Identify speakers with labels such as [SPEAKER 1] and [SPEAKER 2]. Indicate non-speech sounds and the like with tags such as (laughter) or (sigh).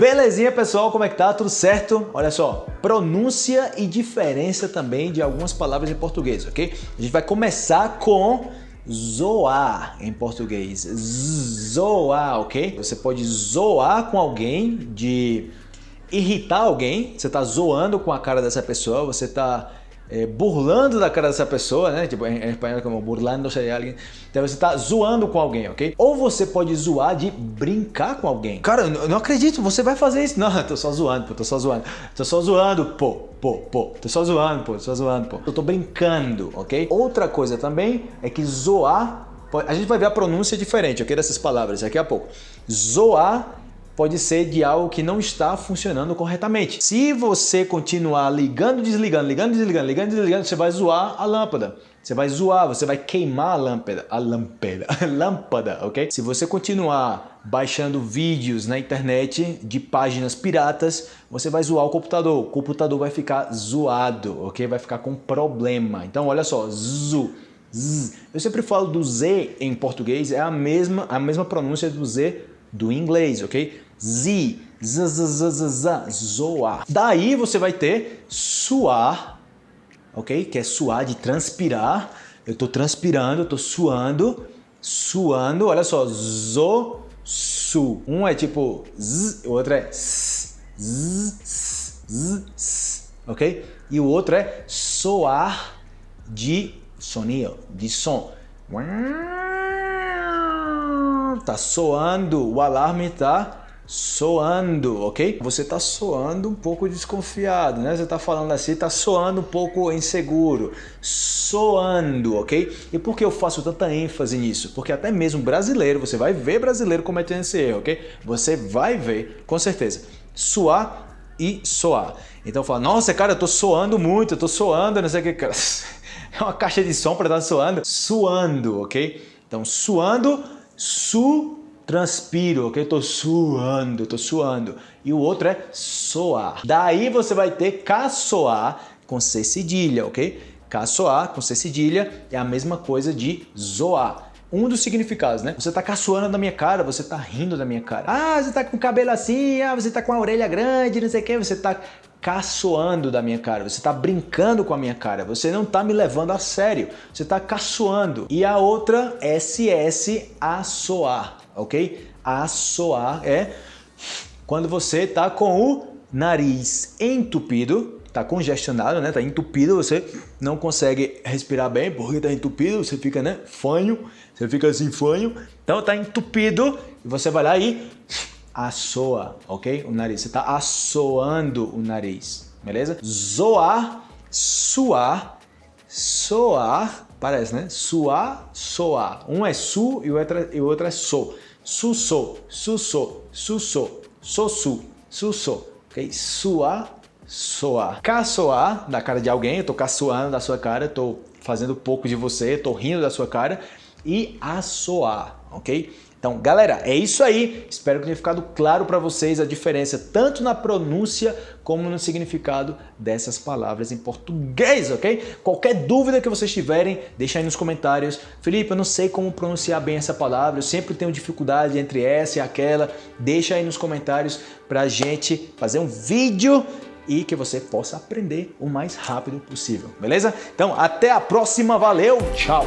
[SPEAKER 1] Belezinha, pessoal? Como é que tá? Tudo certo? Olha só, pronúncia e diferença também de algumas palavras em português, ok? A gente vai começar com zoar em português. Zoar, ok? Você pode zoar com alguém de irritar alguém, você tá zoando com a cara dessa pessoa, você tá é, burlando da cara dessa pessoa, né? Tipo, em, em espanhol como burlando-se de alguém. Então você está zoando com alguém, ok? Ou você pode zoar de brincar com alguém. Cara, eu não acredito, você vai fazer isso. Não, eu (laughs) tô só zoando, pô, tô só zoando. Tô só zoando, pô, pô, pô. Tô só zoando, pô, tô só zoando, pô. Eu tô brincando, ok? Outra coisa também é que zoar a gente vai ver a pronúncia diferente, ok? Dessas palavras daqui a pouco. Zoar pode ser de algo que não está funcionando corretamente. Se você continuar ligando, desligando, ligando, desligando, ligando, desligando, você vai zoar a lâmpada. Você vai zoar, você vai queimar a lâmpada, a lâmpada, a (laughs) lâmpada, ok? Se você continuar baixando vídeos na internet de páginas piratas, você vai zoar o computador. O computador vai ficar zoado, ok? Vai ficar com problema. Então, olha só, zu, z. Eu sempre falo do Z em português, é a mesma, a mesma pronúncia do Z do inglês, ok? Z, z, z, z, z, z, zoar. Daí você vai ter suar, ok? Que é suar de transpirar. Eu estou transpirando, estou suando, suando. Olha só, zo, su. Um é tipo z, o outro é s, z, z, z, ok? E o outro é soar de soninho, de som tá soando, o alarme tá soando, ok? Você tá soando um pouco desconfiado, né? Você tá falando assim, tá soando um pouco inseguro, soando, ok? E por que eu faço tanta ênfase nisso? Porque até mesmo brasileiro, você vai ver brasileiro cometendo esse erro, ok? Você vai ver, com certeza, suar e soar. Então fala, nossa, cara, eu tô soando muito, eu tô soando, não sei o que, cara. (laughs) É uma caixa de som para estar tá soando. Suando, ok? Então, suando Su, transpiro, ok? Eu tô suando, tô suando. E o outro é soar. Daí você vai ter caçoar com C cedilha, ok? Caçoar com C cedilha é a mesma coisa de zoar. Um dos significados, né? Você tá caçoando da minha cara, você tá rindo da minha cara. Ah, você tá com o cabelo assim, ah, você tá com a orelha grande, não sei o que, você tá caçoando da minha cara, você está brincando com a minha cara, você não está me levando a sério, você está caçoando. E a outra, SS, assoar, ok? Assoar é quando você está com o nariz entupido, está congestionado, né? Está entupido, você não consegue respirar bem porque está entupido, você fica, né? Fanho, você fica assim, fanho. Então está entupido e você vai lá e assoa, ok? O nariz, você está assoando o nariz, beleza? Zoar, suar, soar, parece, né? Suar, soar. Um é su e o outro, é, e o outro é so. Su, so, su, so, su, so, so, su, su, so, ok? Suar, soar. Caçoar da cara de alguém, eu tô caçoando da sua cara, eu tô fazendo pouco de você, tô rindo da sua cara. E assoar, ok? Então, galera, é isso aí. Espero que tenha ficado claro para vocês a diferença tanto na pronúncia como no significado dessas palavras em português, ok? Qualquer dúvida que vocês tiverem, deixa aí nos comentários. Felipe, eu não sei como pronunciar bem essa palavra, eu sempre tenho dificuldade entre essa e aquela. Deixa aí nos comentários para a gente fazer um vídeo e que você possa aprender o mais rápido possível, beleza? Então, até a próxima, valeu, tchau!